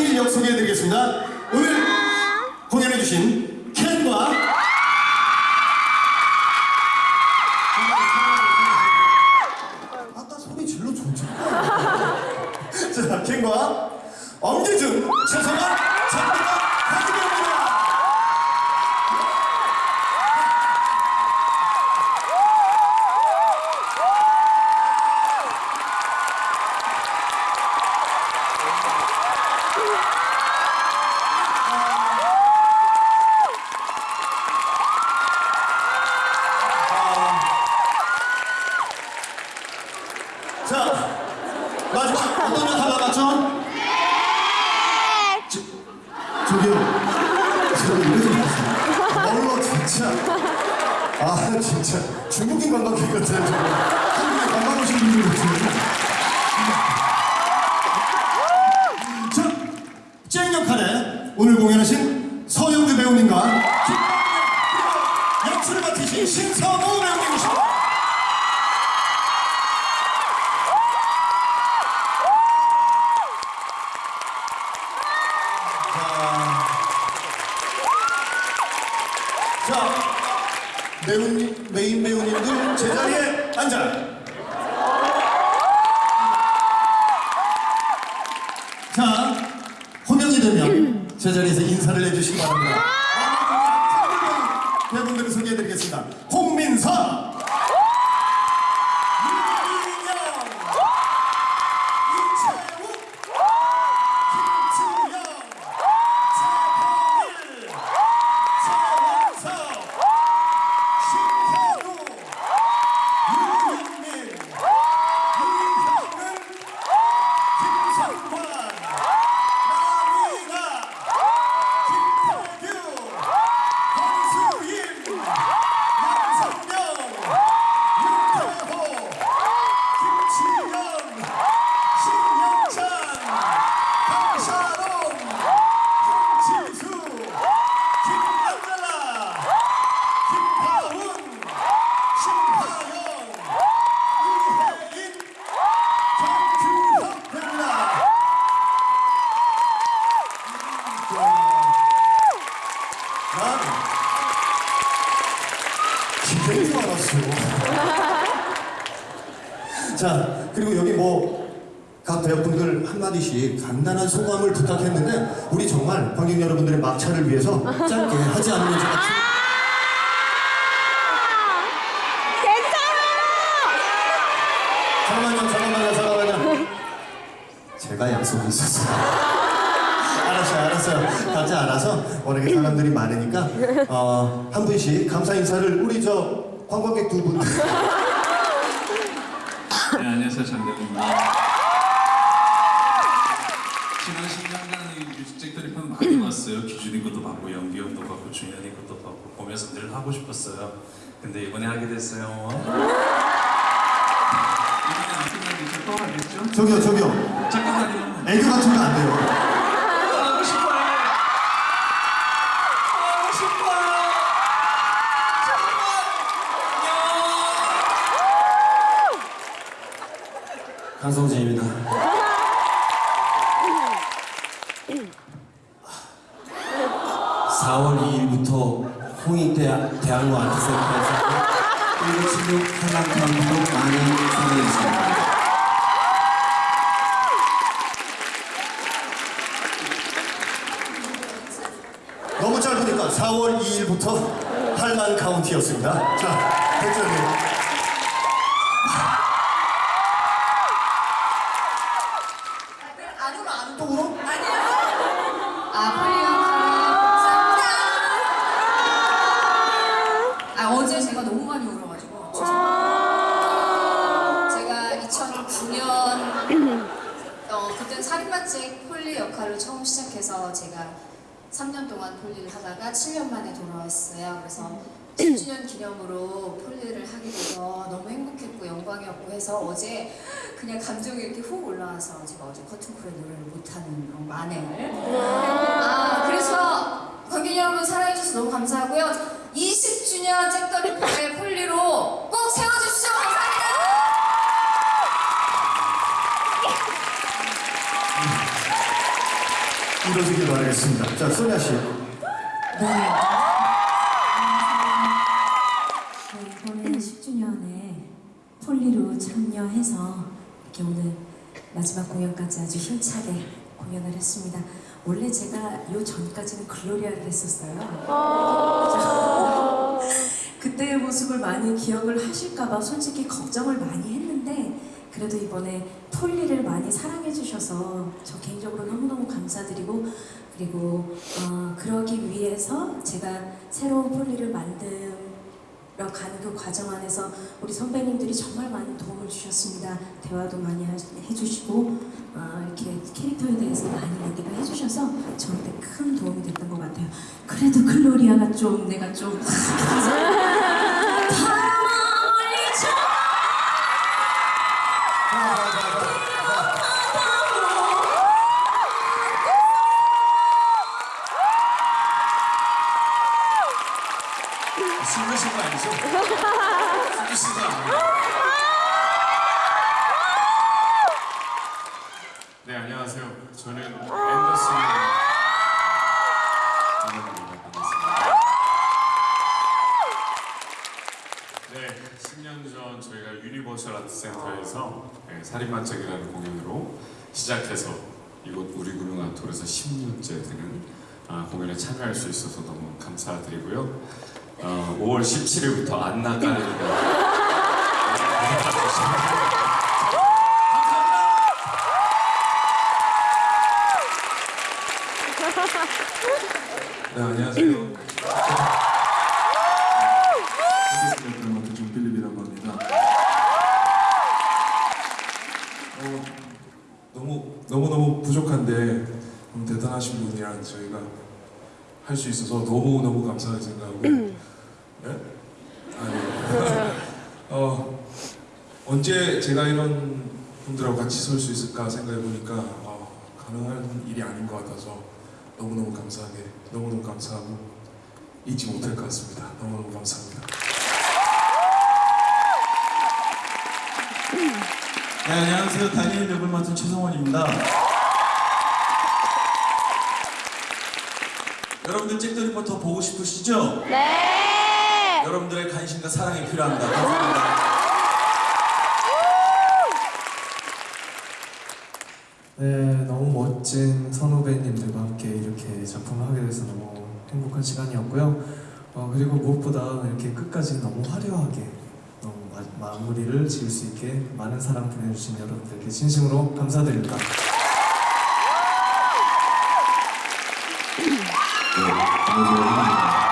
사실 역 소개해드리겠습니다. 오늘 공연해주신 켄과 봤어? 네! 저, 저기요. 저기 이래서 봤어요. 얼러 진짜. 아 진짜 중국인 관광객 같아요 정말. 가사를 위해서 짧게 하지 않으면 같아요. 아! 제가 약속이 있었어요. 알았어요 알았어요. 같이 알아서 워낙에 사람들이 많으니까 어, 한 분씩 감사 인사를 우리 저 관광객 두분. 네, 안녕하세요 장대입니다. 보면서 늘 하고 싶었어요. 근데 이번에 하게 됐어요. 이번에 안 생각이 또 하겠죠? 저기요, 저기요. 잠깐만요. 애교 같은 거 안 돼요. 잠깐 4월 2일부터 할만 카운티였습니다. 자, 백조님. 영광이었고 해서 어제 그냥 감정이 이렇게 훅 올라와서 제가 어제 커튼콜의 노래를 못하는 어, 만행을 아 그래서 관객 여러분 사랑해주셔서 너무 감사하고요 20주년 잭더리프의 폴리로 꼭 세워주시죠 감사합니다 이루어지길 바라겠습니다. 자, 소냐 씨. 네. 마지막 공연까지 아주 힘차게 공연을 했습니다. 원래 제가 요 전까지는 글로리아를 했었어요. 그때의 모습을 많이 기억을 하실까봐 솔직히 걱정을 많이 했는데 그래도 이번에 폴리를 많이 사랑해 주셔서 저 개인적으로 너무너무 감사드리고 그리고 어, 그러기 위해서 제가 새로운 폴리를 만들어 가는 그 과정 안에서 우리 선배님들이 정말 많은 도움을 주셨습니다. 대화도 많이 하- 해주시고 어, 이렇게 캐릭터에 대해서 많이 얘기를 해주셔서 저한테 큰 도움이 됐던 것 같아요. 그래도 글로리아가 좀 내가 좀 10년 전 저희가 유니버셜 아트센터에서 네, 살인반짝이라는 공연으로 시작해서 이곳 우리 구룡 아톨에서 10년째 되는 아, 공연에 참여할 수 있어서 너무 감사드리고요. 어, 5월 17일부터 안나 깔레리가 네, 안녕하세요. 어, 너무 너무 너무 부족한데 너무 대단하신 분이랑 저희가 할 수 있어서 너무 너무 감사하게 생각하고. 네? 아니. 어 언제 제가 이런 분들하고 같이 설 수 있을까 생각해 보니까 어, 가능한 일이 아닌 것 같아서 너무 너무 감사하게 너무 너무 감사하고 잊지 못할 것 같습니다. 너무 너무 감사합니다. 네, 안녕하세요. 다니엘 역을 맡은 최성원입니다. 여러분들 잭더 리포터 보고 싶으시죠? 네! 여러분들의 관심과 사랑이 필요합니다. 감사합니다. 네, 너무 멋진 선후배님들과 함께 이렇게 작품을 하게 돼서 너무 행복한 시간이었고요. 어, 그리고 무엇보다 이렇게 끝까지 너무 화려하게 마, 마무리를 지을 수 있게 많은 사랑 보내주신 여러분들께 진심으로 감사드립니다. 저는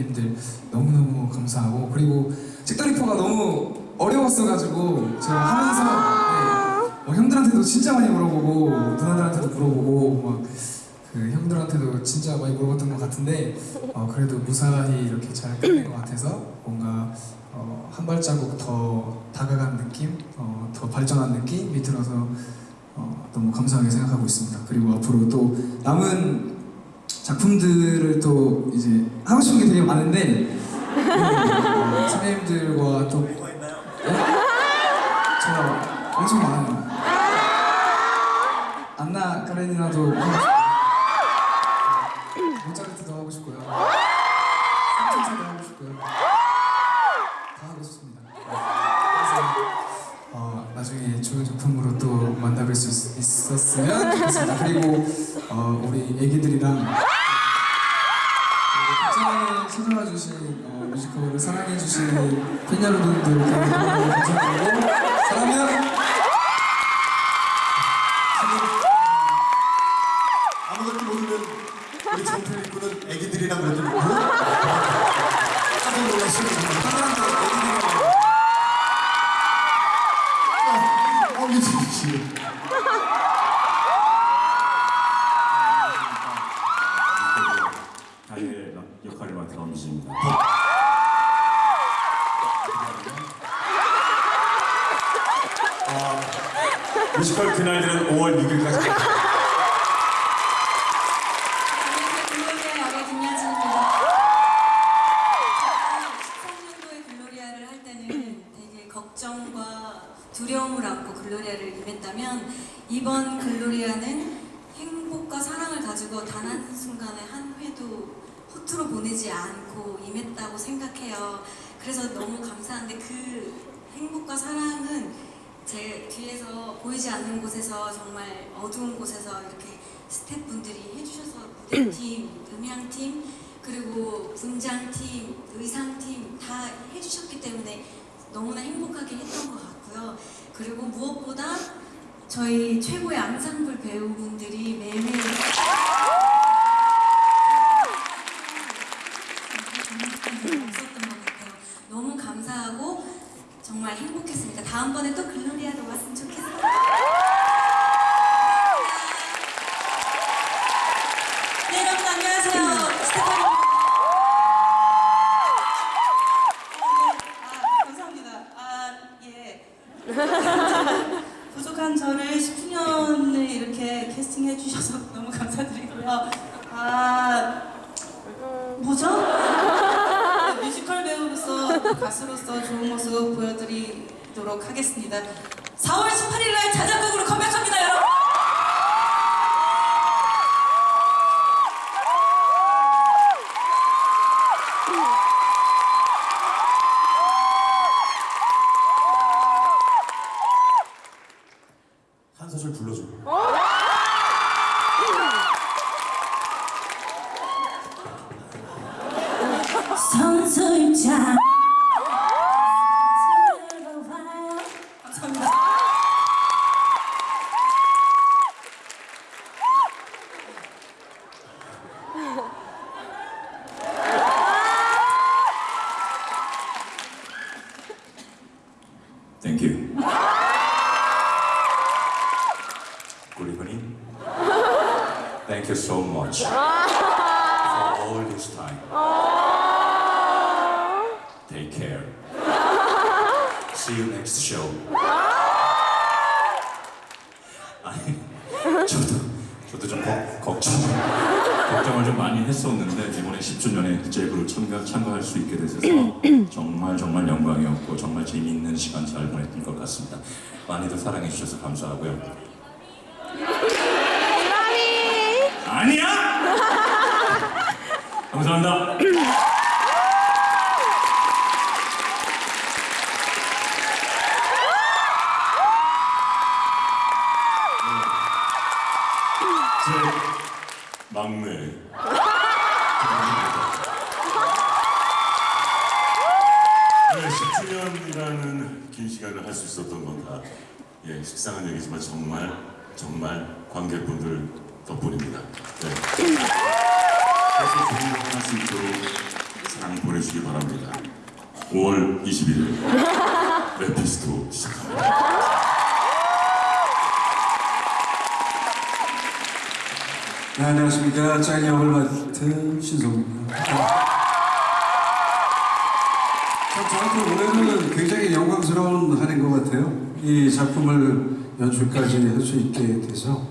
후배님들 너무너무 감사하고 그리고 잭더리퍼가 너무 어려웠어가지고 제가 하면서 네, 어, 형들한테도 진짜 많이 물어보고 누나들한테도 물어보고 막 그 형들한테도 진짜 많이 물어봤던 것 같은데 어, 그래도 무사히 이렇게 잘 끝낸 것 같아서 뭔가 어, 한 발자국 더 다가간 느낌, 어, 더 발전한 느낌이 들어서 어, 너무 감사하게 생각하고 있습니다. 그리고 앞으로 또 남은 작품들을 또 이제 하고 싶은 게 되게 많은데 어, 선배님들과 또 네? 제가 엄청 많아요. 안나 카레니나도 싶고요. 모차르트도 하고 싶고요. 삼천사도 하고 싶고요. 다 하고 싶습니다. 그래서 어, 나중에 좋은 작품으로 또 만나뵐 수 있, 있었으면 좋겠습니다. 그리고 어, 우리 애기들 이랑 그리고 극장에 찾아와 주신 어, 뮤지컬을 사랑해 주신 팬 여러분들께 너무 감사드리고 사랑해요. 아무것도 모르는 우리 정필 군은 애기들이랑 그러더니 뭐? 깜짝. 하 그날들은 5월 6일까지 글로리아 역의 김야진입니다. 13년도에 글로리아를 할 때는 되게 걱정과 두려움을 안고 글로리아를 임했다면 이번 글로리아는 행복과 사랑을 가지고 단 한 순간에 한 회도 허투루 보내지 않고 임했다고 생각해요. 그래서 너무 감사한데 그 행복과 사랑은 제 뒤에서 보이지 않는 곳에서 정말 어두운 곳에서 이렇게 스태프분들이 해주셔서 무대팀, 음향팀, 그리고 분장팀, 의상팀 다 해주셨기 때문에 너무나 행복하게 했던 것 같고요. 그리고 무엇보다 저희 최고의 앙상블 배우분들이 매일매일 없었던 것 같아요. 너무 감사하고 정말 행복했습니다. 다음번에 또 글로리아로 왔으면 좋겠어요. 네, 여러분 안녕하세요. 스테파니. 아, 감사합니다. 아, 예. 부족한 저를 10주년을 이렇게 캐스팅 해 주셔서 너무 감사드리고요. 아, 뭐죠? 네, 뮤지컬 배우로서, 또 가수로서 좋은 모습 보여드리도록 하겠습니다. 4월 18일 날 자작곡으로 컴백합니다, 여러분! 선 See you next show. 아니, 저도 저도 좀 걱, 걱정 걱정을 좀 많이 했었는데 이번에 10주년에 제그로 참가 참가할 수 있게 돼서 정말 정말 영광이었고 정말 재미있는 시간 잘 보냈던 것 같습니다. 많이들 사랑해 주셔서 감사하고요. 아니야! 감사합니다. 제 막내. 네, 10주년이라는 긴 시간을 할 수 있었던 건 다, 예, 식상한 얘기지만 정말, 정말 관객분들 덕분입니다. 네. 계속 공연할 수 있도록 사랑 보내주시기 바랍니다. 5월 21일, 레피스토 시작합니다. 네, 안녕하십니까. 짱 역을 맡은 신성입니다. 참 저한테 올해는 굉장히 영광스러운 한 해인 것 같아요. 이 작품을 연출까지 할 수 있게 돼서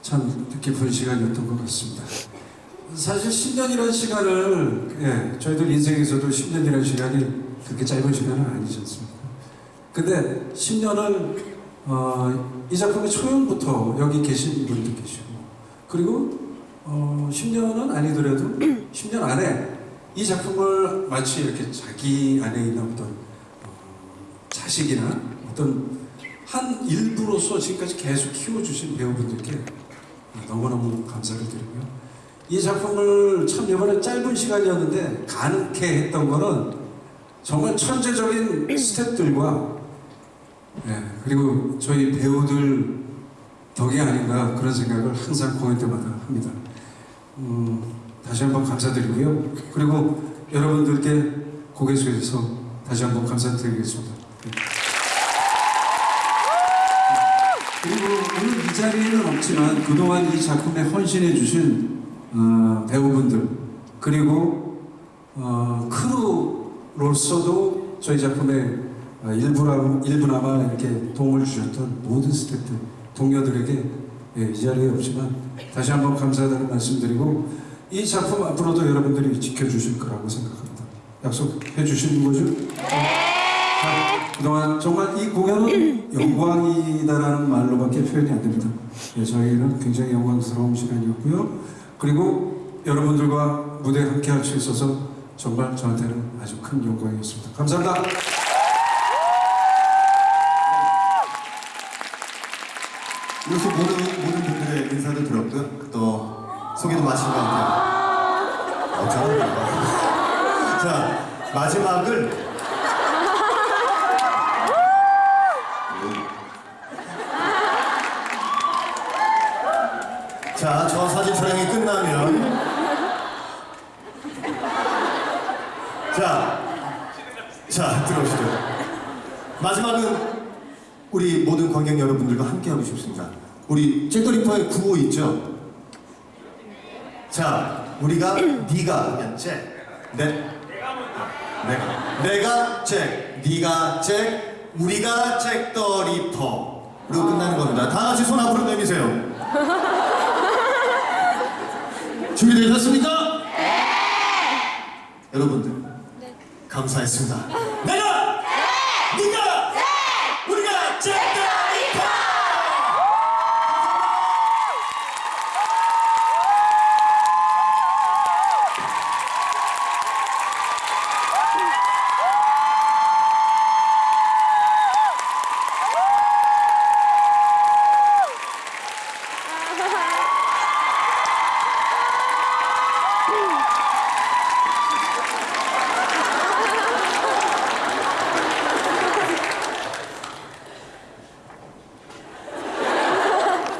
참 뜻깊은 시간이었던 것 같습니다. 사실 10년이라는 시간을 예, 저희들 인생에서도 10년이라는 시간이 그렇게 짧은 시간은 아니지 않습니까? 근데 10년을 어, 이 작품의 초연부터 여기 계신 분도 계시고 그리고 어, 10년은 아니더라도 10년 안에 이 작품을 마치 이렇게 자기 안에 있는 어떤 어, 자식이나 어떤 한 일부로서 지금까지 계속 키워주신 배우분들께 너무너무 감사를 드리고요. 이 작품을 참 이번에 짧은 시간이었는데 가능케 했던 거는 정말 천재적인 스태프들과 예, 그리고 저희 배우들 덕이 아닌가 그런 생각을 항상 공연 때마다 합니다. 음, 다시 한번 감사드리고요. 그리고 여러분들께 고개 숙여서 다시 한번 감사드리겠습니다. 네. 그리고 오늘 이 자리에는 없지만 그동안 이 작품에 헌신해 주신 어, 배우분들 그리고 어, 크루로서도 저희 작품에 어, 일부나, 일부나마 이렇게 도움을 주셨던 모든 스태프들, 동료들에게 예, 이 자리에 없지만 다시 한번 감사하다는 말씀드리고 이 작품 앞으로도 여러분들이 지켜주실 거라고 생각합니다. 약속해 주시는 거죠? 자, 그동안 정말 이 공연은 영광이다라는 말로밖에 표현이 안 됩니다. 예, 저희는 굉장히 영광스러운 시간이었고요. 그리고 여러분들과 무대에 함께 할 수 있어서 정말 저한테는 아주 큰 영광이었습니다. 감사합니다. 이렇게 모든, 모든 분들의 인사도 들었고요. 또 소개도 마친 것 같아요. 어쩌나. 자, 마지막을 자, 저 사진 촬영이 끝나면 자, 자, 들어오시죠. 마지막은 우리 모든 관객 여러분들과 함께 하고 싶습니다. 우리 잭더리퍼의 구호 있죠? 자, 우리가 네가 잭, 내, 내가, 내가 잭, 네가 잭, 우리가 잭더리퍼로 끝나는 겁니다. 다 같이 손 앞으로 내미세요. 준비되셨습니까? 네. 여러분들 감사했습니다. 내가